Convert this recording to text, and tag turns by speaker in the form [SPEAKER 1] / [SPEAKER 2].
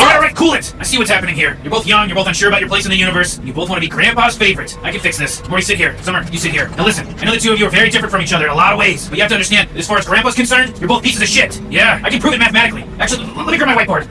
[SPEAKER 1] Alright, alright, cool it! I see what's happening here. You're both young, you're both unsure about your place in the universe, and you both want to be Grandpa's favorite. I can fix this. Morty, sit here. Summer, you sit here. Now listen, I know the two of you are very different from each other in a lot of ways, but you have to understand, as far as Grandpa's concerned, you're both pieces of shit. Yeah, I can prove it mathematically. Actually, let me grab my whiteboard.